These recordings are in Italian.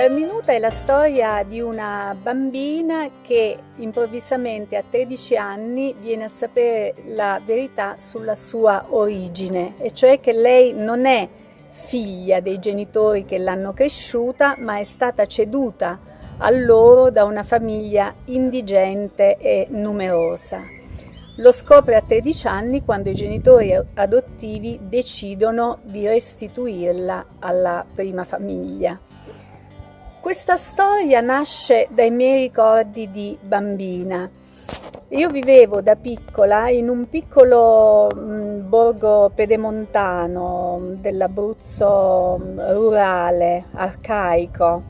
L'arminuta è la storia di una bambina che improvvisamente a 13 anni viene a sapere la verità sulla sua origine, e cioè che lei non è figlia dei genitori che l'hanno cresciuta, ma è stata ceduta a loro da una famiglia indigente e numerosa. Lo scopre a 13 anni quando i genitori adottivi decidono di restituirla alla prima famiglia. Questa storia nasce dai miei ricordi di bambina. Io vivevo da piccola in un piccolo mh, mm, borgo pedemontano dell'Abruzzo mm, rurale, arcaico,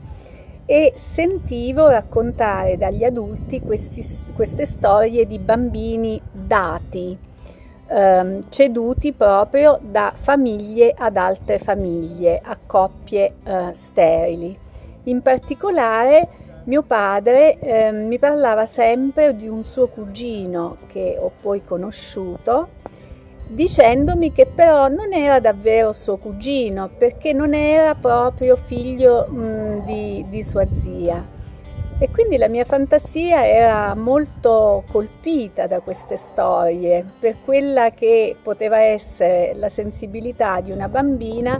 e sentivo raccontare dagli adulti questi, queste storie di bambini dati, ehm, ceduti proprio da famiglie ad altre famiglie, a coppie eh, sterili. In particolare mio padre eh, mi parlava sempre di un suo cugino che ho poi conosciuto, dicendomi che però non era davvero suo cugino perché non era proprio figlio mh, di, di sua zia. E quindi la mia fantasia era molto colpita da queste storie, per quella che poteva essere la sensibilità di una bambina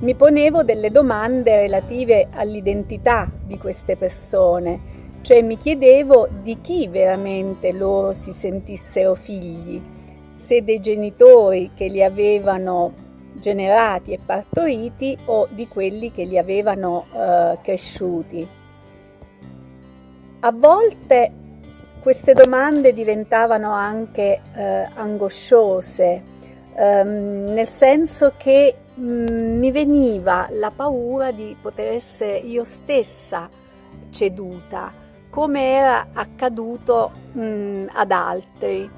mi ponevo delle domande relative all'identità di queste persone, cioè mi chiedevo di chi veramente loro si sentissero figli, se dei genitori che li avevano generati e partoriti o di quelli che li avevano eh, cresciuti. A volte queste domande diventavano anche eh, angosciose, ehm, nel senso che mi veniva la paura di poter essere io stessa ceduta, come era accaduto mh, mm, ad altri.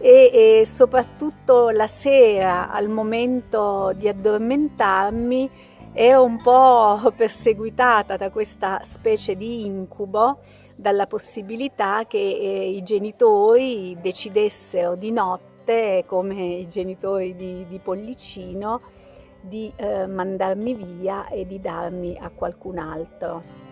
E, e, soprattutto la sera al momento di addormentarmi ero un po' perseguitata da questa specie di incubo, dalla possibilità che eh, i genitori decidessero di notte, come i genitori di, di Pollicino, di eh, mandarmi via e di darmi a qualcun altro.